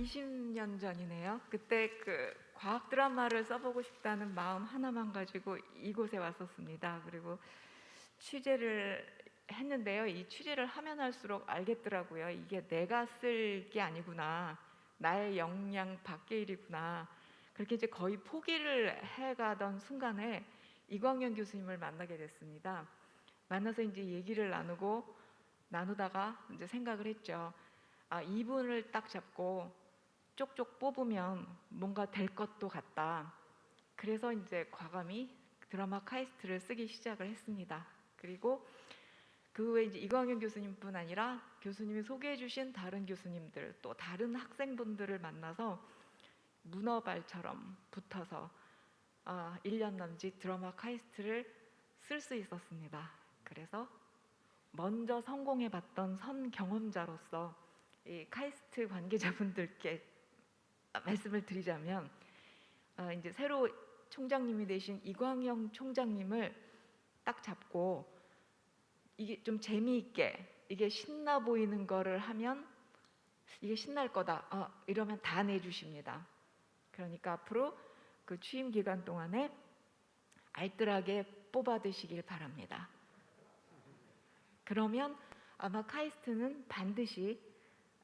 20년 전이네요. 그때 그 과학 드라마를 써보고 싶다는 마음 하나만 가지고 이곳에 왔었습니다. 그리고 취재를 했는데요. 이 취재를 하면 할수록 알겠더라고요. 이게 내가 쓸 게 아니구나. 나의 역량 밖의 일이구나. 그렇게 이제 거의 포기를 해가던 순간에 이광현 교수님을 만나게 됐습니다. 만나서 이제 얘기를 나누고 나누다가 이제 생각을 했죠. 아, 이분을 딱 잡고 쪽쪽 뽑으면 뭔가 될 것도 같다. 그래서 이제 과감히 드라마 카이스트를 쓰기 시작을 했습니다. 그리고 그 후에 이제 이광현 교수님뿐 아니라 교수님이 소개해 주신 다른 교수님들 또 다른 학생분들을 만나서 문어발처럼 붙어서 아, 1년 남짓 드라마 카이스트를 쓸 수 있었습니다. 그래서 먼저 성공해 봤던 선 경험자로서 이 카이스트 관계자분들께 말씀을 드리자면 아, 이제 새로 총장님이 되신 이광영 총장님을 딱 잡고 이게 좀 재미있게 이게 신나 보이는 거를 하면 이게 신날 거다 어, 이러면 다 내주십니다. 그러니까 앞으로 그 취임 기간 동안에 알뜰하게 뽑아 드시길 바랍니다. 그러면 아마 카이스트는 반드시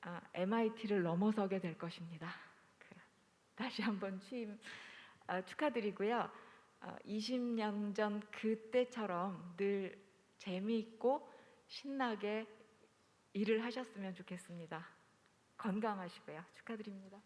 아, MIT를 넘어서게 될 것입니다. 그, 다시 한번 취임 아, 축하드리고요. 아, 20년 전 그때처럼 늘 재미있고 신나게 일을 하셨으면 좋겠습니다. 건강하시고요. 축하드립니다.